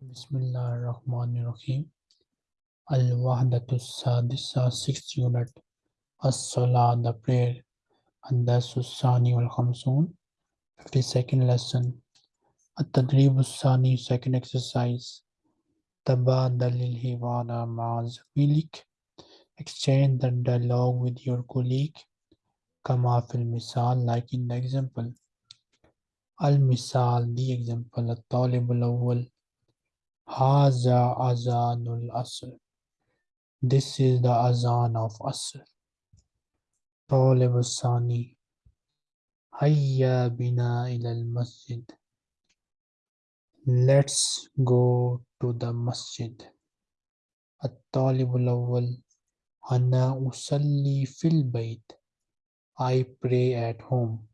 Bismillahirrahmanirrahim. Al-Wahdatu Sadisa, sixth unit. As-Salah, the prayer. Andasu Sani wal Khamsun, 52nd lesson. At-Tadrib Sani, second exercise. Tabadalil Hiwara Ma'az Milik. Exchange the dialogue with your colleague. Kama fil misal, like in the example. Al-Misal, the example. At-Talib al-Awwal. Haza Azanul Asr. This is the Azan of Asr. Talib al-Sani. Hayya bina ila masjid Let's go to the masjid. At-Talib al-Awwal. Fil bayt. I pray at home.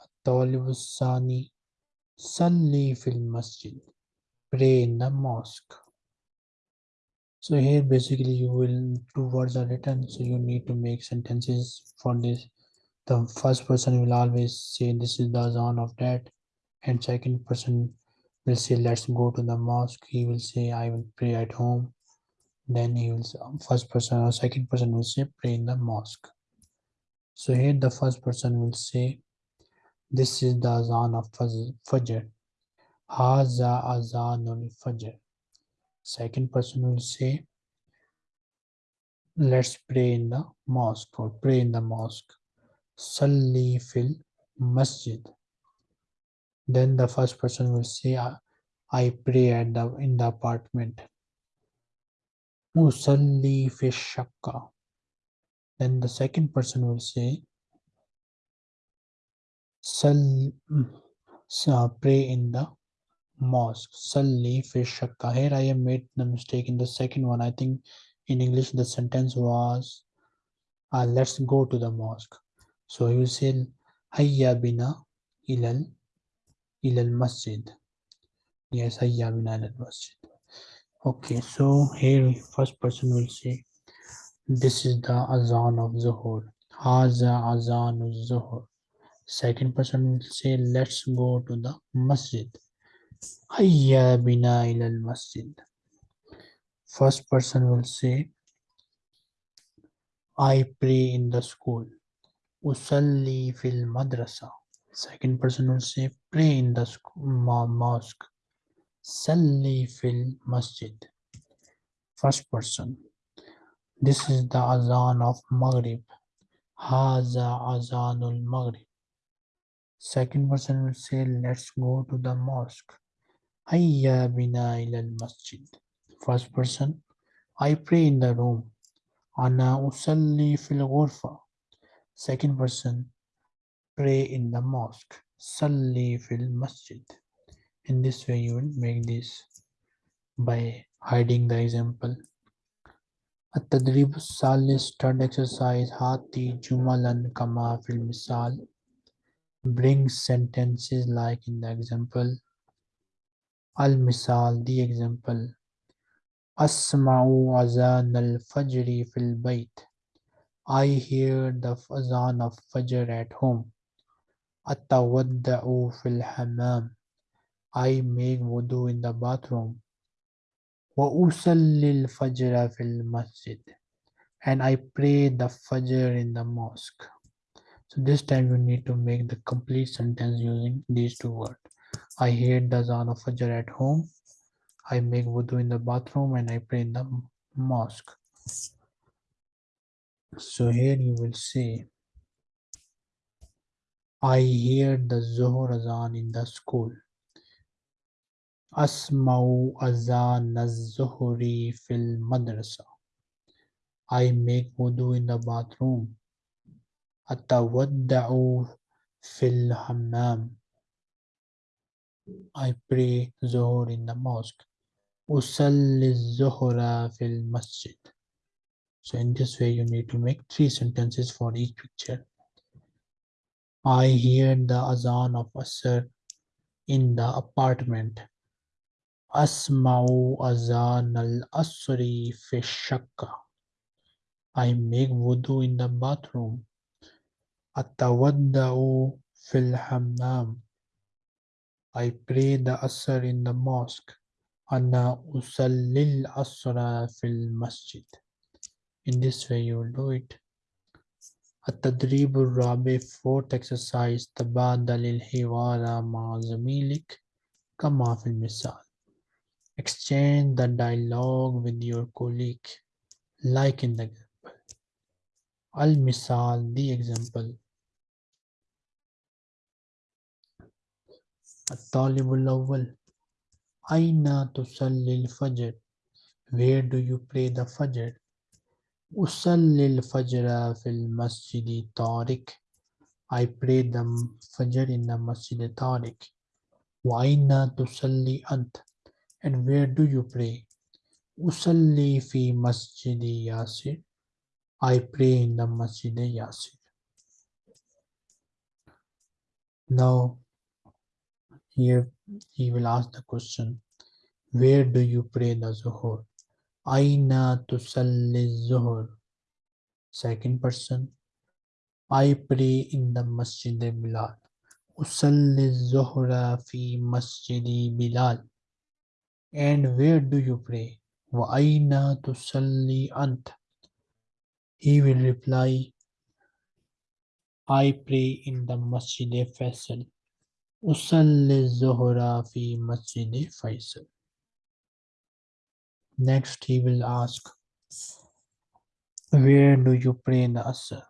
At-Talib. Salli fil masjid pray in the mosque. So here basically you will two words are written so you need to make sentences for this. The first person will always say this is the azan of that and second person will say let's go to the mosque. He will say I will pray at home. Then he will say, first person or second person will say pray in the mosque. So here the first person will say this is the azan of Fajr. Haza azanul fajr. Second person will say, let's pray in the mosque or pray in the mosque. Salli fil masjid. Then the first person will say, I pray at the in the apartment. Usalli fi shakka. Then the second person will say, Sal, mm, uh, pray in the mosque salli fi shakka here i have made the mistake in the second one. I think in english the sentence was uh, let's go to the mosque. So you say hayya bina ilal ilal masjid. Yes hayya bina ilal masjid. Okay so here first person will say this is the azan of zuhur. Haza azan zuhur. Second person will say let's go to the masjid Hayya bina ilal masjid. First person will say, I pray in the school. Usalli fil madrasa. Second person will say, pray in the mosque. Salli fil masjid. First person. This is the azan of Maghrib. Haza azanul Maghrib. Second person will say, let's go to the mosque. Hayya bina ilal masjid. First person, I pray in the room. Ana usalli fil ghurfa. Second person, pray in the mosque. Salli fil masjid. In this way you will make this by hiding the example. التدريب الثالث third exercise هاتي جملا كما في المثال bring sentences like in the example Al-Misal, the example. Asma'u azan al-fajri fil bayt. I hear the azan of fajr at home. Atawadda'u fil hammam. I make wudu in the bathroom. Wa usallil fajra fil masjid. And I pray the fajr in the mosque. So this time you need to make the complete sentence using these two words. I hear the Zan of Fajr at home. I make wudu in the bathroom and I pray in the mosque. So here you will see I hear the Zuhur Azan in the school. Asma'u Azan az-Zuhri fil madrasa. I make wudu in the bathroom. Atawadda'u fil hammam. I pray Zohar in the mosque. Usalli Zohra fil masjid. So in this way you need to make three sentences for each picture. I hear the azan of Asr in the apartment. Asma'u azan al-asri fi shakka. I make wudu in the bathroom. Atawadda'u fil hammam. I pray the Asr in the mosque. Anna usallil asra fil masjid. In this way you will do it. At-tadribul rabi fourth exercise tabadalil hiwara ma zamilik kama fil misal. Exchange the dialogue with your colleague like in the example. Al-misal the example. الطالب الأول أين تصلي الفجر Where do you pray the Fajr أصلي الفجر في المسجد طارق I pray the Fajr in the Masjid طارق وأين تصلي أنت And where do you pray أصلي في مسجد ياسر I pray in the Masjid Yasir Now here he will ask the question Where do you pray the Zuhur Aina tusalli zuhur. Second person. I pray in the Masjid Bilal. Usalli zuhra fi Masjidi Bilal. And where do you pray? Wa aina tusalli ant. He will reply, I pray in the Masjid Faisal. Usalli zuhra fi Masjid Faisal. Next he will ask, where do you pray in the Asr?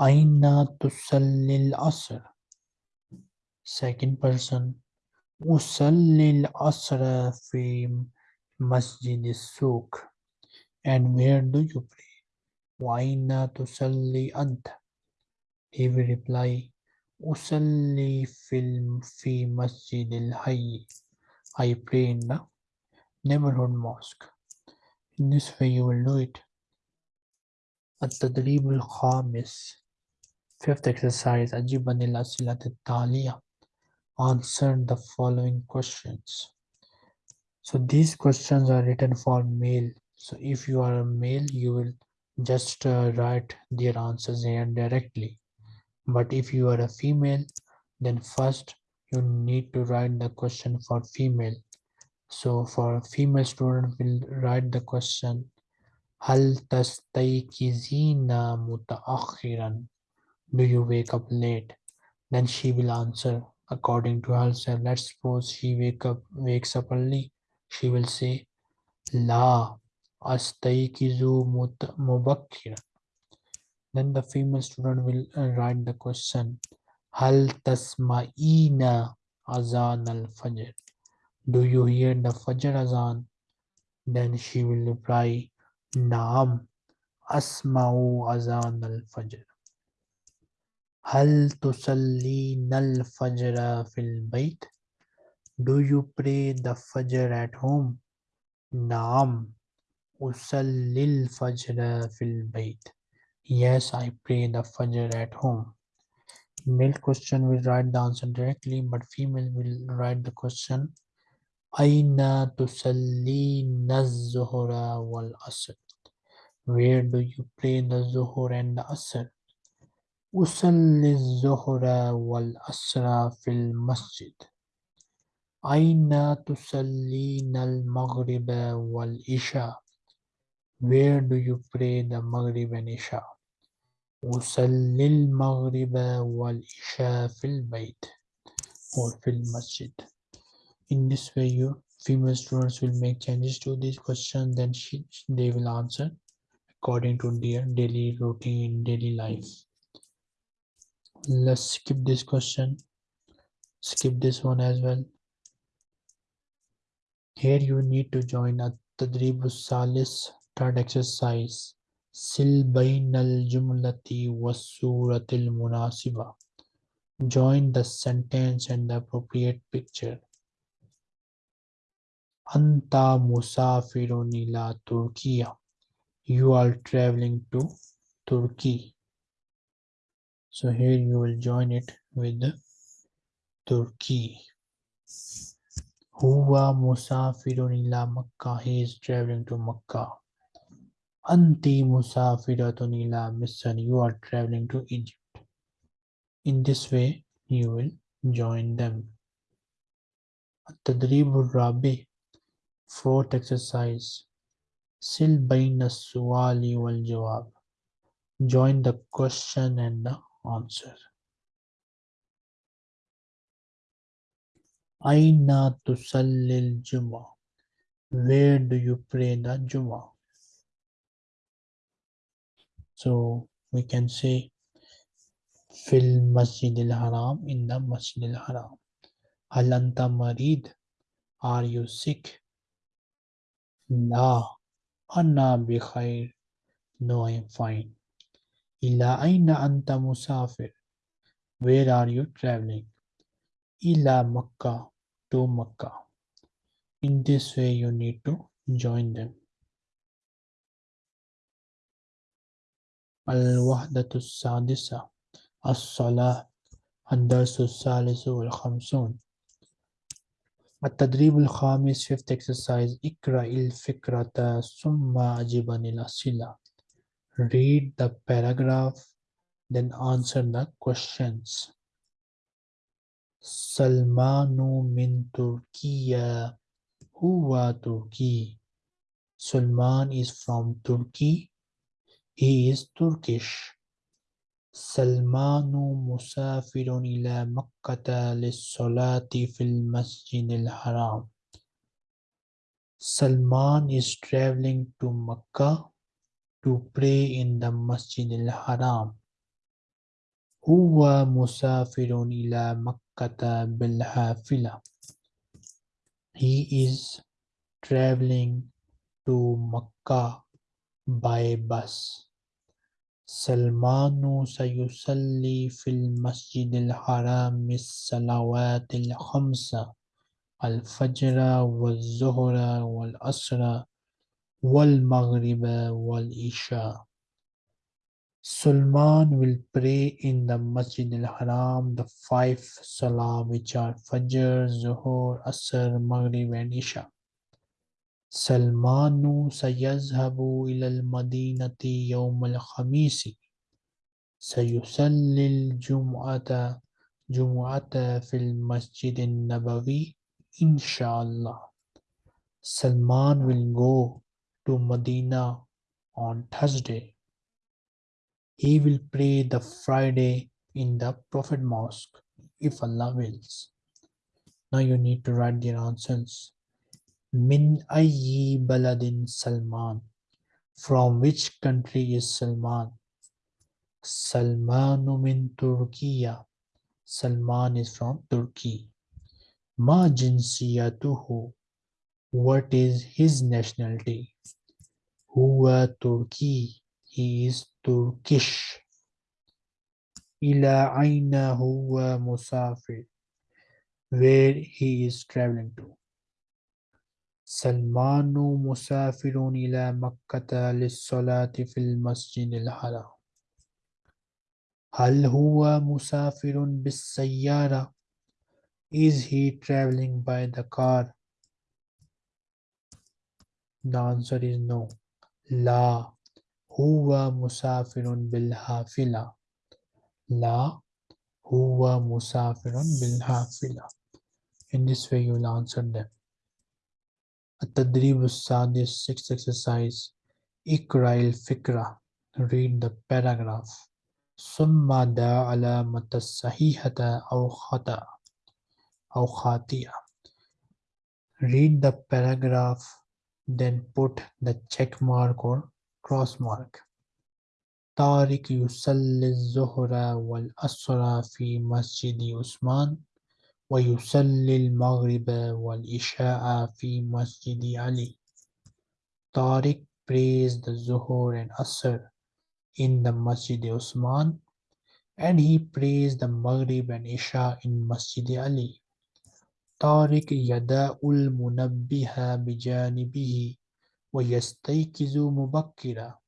Aina tusallil Asr. Second person, Usallil Asra fi Masjid Sook. And where do you pray? Aina tusalli ant. He will reply, Usalli fil fi Masjid al Hayy. I pray in the neighborhood mosque. In this way you will do it. التدريب الخامس Fifth exercise أجيب عن الأسئلة التالية Answer the following questions. So these questions are written for male. So if you are a male, you will just uh, write their answers here directly. But if you are a female, then first you need to write the question for female. So for female student, will write the question هل تستيقظين متأخرا Do you wake up late? Then she will answer according to herself. Let's suppose she wake up wakes up early. She will say La astaykizu mubakkira. Then the female student will uh, write the question. Hal tasma'ina azan al-fajr. Do you hear the fajr azan? Then she will reply, Naam asma'u azan al-fajr. Hal tusallin al Fajra fil bayt? Do you pray the fajr at home? Naam usallil fajr fil bayt. Yes, I pray the Fajr at home. Male question will write the answer directly, but female will write the question. Aina tusallina zuhura wal asr. Where do you pray the zuhur and the asr? Usalli zuhura wal asra fil masjid. Aina tusallina al maghriba wal isha. Where do you pray the maghrib and isha? أصلي المغرب والعشاء في البيت or في المسجد In this way you female students will make changes to this question then she, they will answer according to their daily routine daily life let's skip this question skip this one as well here you need to join a tadrib salis third exercise sil jumlati was suratil munasiba join the sentence and the appropriate picture anta musafirun turkiya you are traveling to turkey so here you will join it with Turkey. Huwa musafirun Makkah. He is traveling to Makkah. Anti Musafiratun Misr, you are traveling to Egypt. In this way, you will join them. Tadribul Rabi, fourth exercise. Sil Baina Suwali wal Jawab. Join the question and the answer. Aina Tusallil Juma. Where do you pray the Juma? So we can say Fil Masjid al Haram in the Masjid al Haram. Hal anta marid? Are you sick? La. Anna bi khair. No, I am fine. Ila aina anta musafir? Where are you traveling? Ila Makkah to Makkah. In this way, you need to join them. الوحدة السادسة الصلاة الدرس الثالث والخمسون. التدريب الخامس fifth exercise اقرأ الفكرة ثم أجب عن الأسئلة read the paragraph then answer the questions. سلمان من تركيا. هو تركي. Salman is from Turkey. He is Turkish. Salmanu musafirun ila Makkata lissalati fil masjid al-haram. Salman is traveling to Makkah to pray in the Masjid al-Haram. Huwa musafirun ila Makkata bil-hafila. He is traveling to Makkah by bus. سلمان سيصلي في المسجد الحرام الصلوات الخمسة الفجر والظهر والعصر والمغرب والعشاء Sulman will pray in the Masjid al-Haram the five salah which are Fajr, Zuhur, Asr, Maghrib and Isha. سلمان سيذهب إلى المدينة يوم الخميس سيصلي الجمعة جمعة في المسجد النبوي إن شاء الله Salman will go to Medina on Thursday. He will pray the Friday in the Prophet Mosque if Allah wills. Now you need to write the answers. Min ayyi baladin Salman. From which country is Salman? Salmanu min Turkiya. Salman is from Turkey. Ma jinsiyatuhu. What is his nationality? Huwa Turki. He is Turkish. Ila aina huwa musafir. Where he is traveling to. سلمان مسافر إلى مكة للصلاة في المسجد الحرام هل هو مسافر بالسيارة Is he traveling by the car? The answer is no. لا هو مسافر بالحافلة لا هو مسافر بالحافلة In this way you will answer them. التدريب السادس sixth exercise اقرأ الفكرة read the paragraph ثم دع علامة الصحيحة أو خطأ أو خاطئة read the paragraph then put the check mark or cross mark طارق يصلي الظهر والعصر في مسجد عثمان ويصلي المغرب والعشاء في مسجد علي Tariq prays the Zuhur and Asr in the Masjid Usman and he prays the Maghrib and Isha in Masjid Ali. طارق يداء المنبه بجانبه ويستيقظ مبكرا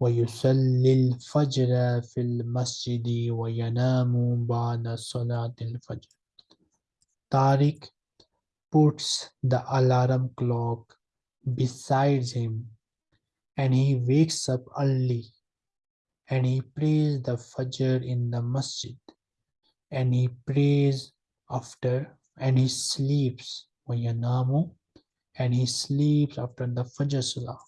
ويصلي الفجر في المسجد وينام بعد صلاة الفجر Tariq puts the alarm clock besides him and he wakes up early and he prays the Fajr in the masjid and he prays after and he sleeps وينام and he sleeps after the Fajr Salah.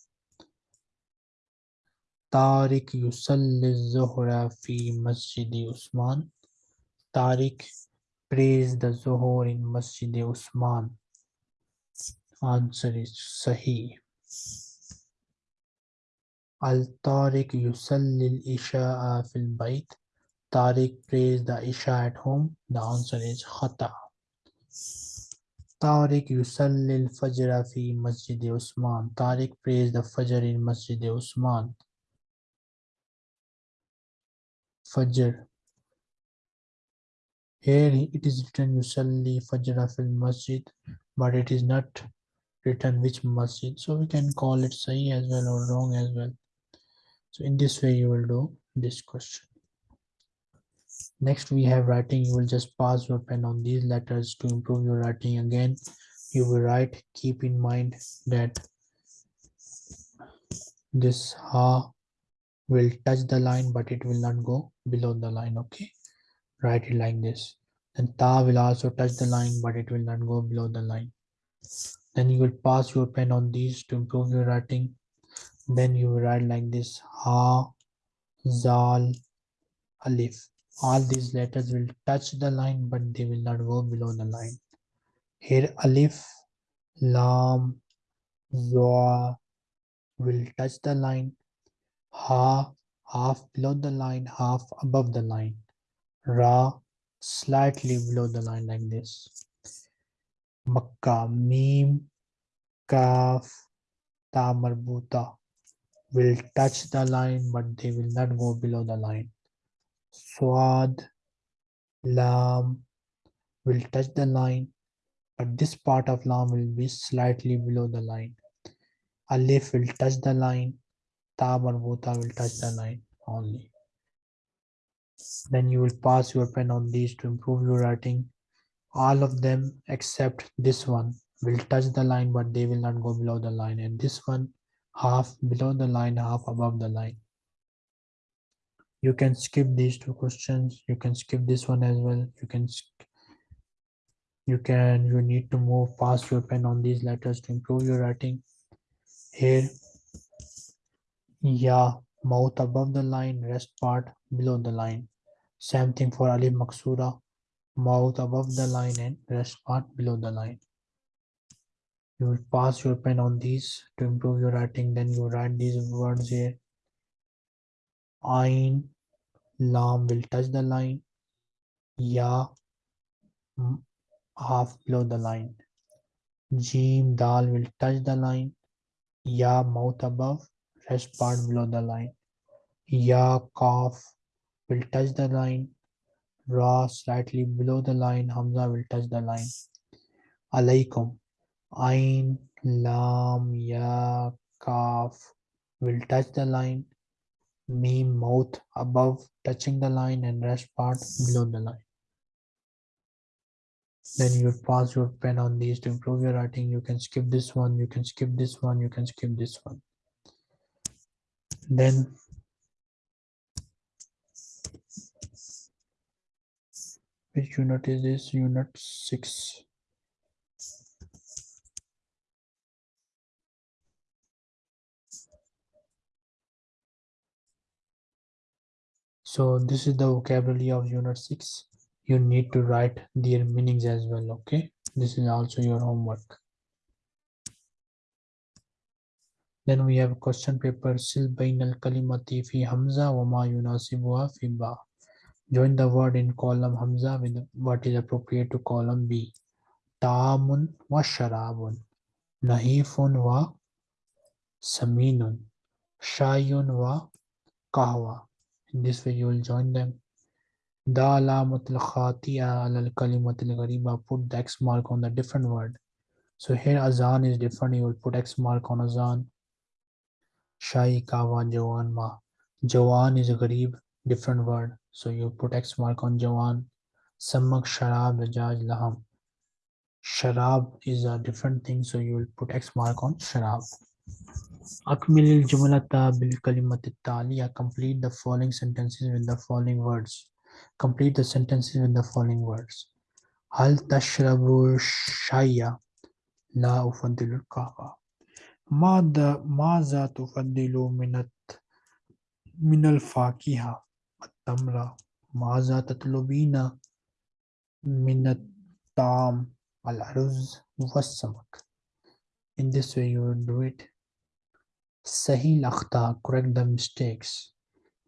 Tariq yusalli zuhra fi Masjid Usman. Tariq prays the Zuhur in Masjid Usman. Answer is Sahih. Al Tariq yusalli al-Isha'a fil bayt. Tariq prays the Isha at home. The answer is Khata. Tariq yusalli al-Fajr fi Masjid Usman. Tariq prays the Fajr in Masjid Usman. Fajr. Here it is written Yusalli Fajr fil Masjid, but it is not written which masjid. So we can call it Sahih as well or wrong as well. So in this way you will do this question. Next we have writing. You will just pass your pen on these letters to improve your writing again. You will write. Keep in mind that this ha will touch the line but it will not go below the line okay write it like this. Then ta will also touch the line but it will not go below the line. Then you will pass your pen on these to improve your writing. Then you will write like this ha zal alif. All these letters will touch the line but they will not go below the line. Here alif lam zoa will touch the line. Ha, half below the line, half above the line. Ra, slightly below the line like this. Makkah, Mim, Kaf, Ta Marbuta will touch the line but they will not go below the line. Swad, Lam will touch the line but this part of Lam will be slightly below the line. Alif will touch the line Ta marbuta will touch the line only. Then you will pass your pen on these to improve your writing. All of them except this one will touch the line but they will not go below the line and this one half below the line half above the line. You can skip these two questions. You can skip this one as well. You can you can you need to move past your pen on these letters to improve your writing. Here yeah, mouth above the line, rest part below the line. Same thing for Alif Maksura, mouth above the line and rest part below the line. You will pass your pen on these to improve your writing. Then you write these words here. Ain, Lam will touch the line. Ya, half below the line. Jim, Dal will touch the line. Ya, mouth above rest part below the line. Ya Kaf will touch the line. Ra slightly below the line. Hamza will touch the line. Alaikum. Ain, Lam, Ya, Kaf will touch the line. Mim, mouth above touching the line and rest part below the line. Then you pass your pen on these to improve your writing. You can skip this one, you can skip this one, you can skip this one then which unit is this? Unit 6 so this is the vocabulary of unit 6 you need to write their meanings as well okay? This is also your homework Then we have question paper Sil bain al kalimati fi hamza wa ma yunasibuha fi ba. Join the word in column hamza with what is appropriate to column B. Ta'amun wa sharabun. Nahifun wa saminun. Shayun wa kahwa. In this way you will join them. Da alamatul khati'a al kalimatul ghariba. Put the X mark on the different word. So here azan is different. You will put X mark on azan. Shai Kawa Jawan Ma. Jawan is a Garib, different word. So you put X mark on Jawan. Samak Sharab Rajaj Laham. Sharab is a different thing. So you will put X mark on Sharab. Akmilil Jumalata Bil Kalimatitalia. Complete the following sentences with the following words. Complete the sentences with the following words. Hal Tashrabu Shaya. La Ufadilul Kawa. ماذا ماذا تفضل من الت- من الفاكهة التمرة ماذا تطلبين من الطعام الأرز والسمك In this way you will do it सही الأخطاء correct the mistakes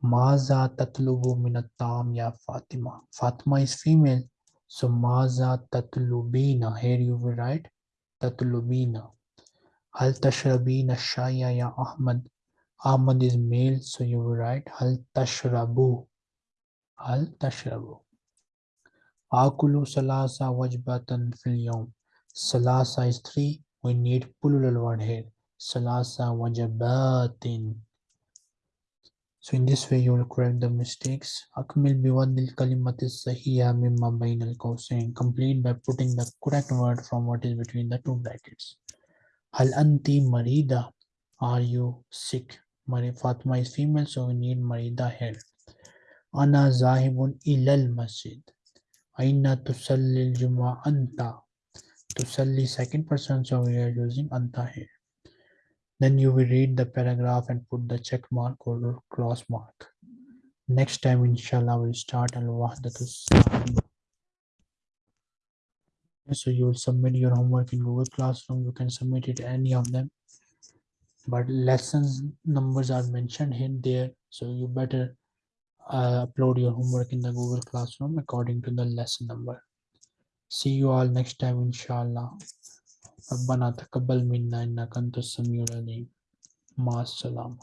ماذا تطلب من الطعام يا فاطمة Fatima is female so ماذا تطلبين here you will write تطلبين Hal tashrabina shaya ya Ahmad. Ahmad is male, so you will write Hal tashrabu. Hal tashrabu. Akulu salasa wajbatan fil yom. Salasa is three. We need plural word here. Salasa wajbatin. So in this way you will correct the mistakes. Akmil biwadil kalimatis sahiya mimma bain al Complete by putting the correct word from what is between the two brackets. Hal anti marida? Are you sick? Mari Fatma is female, so we need marida here. Ana zahibun ilal masjid. Aina tusalli juma anta. Tusalli second person, so we are using anta here. Then you will read the paragraph and put the check mark or cross mark. Next time, inshallah, we'll start al-wahdatus So you will submit your homework in Google Classroom. You can submit it any of them. But lessons numbers are mentioned in there. So you better uh, upload your homework in the Google Classroom according to the lesson number. See you all next time, inshallah. ربنا تقبل منا إنك أنت السميع العليم مع السلامة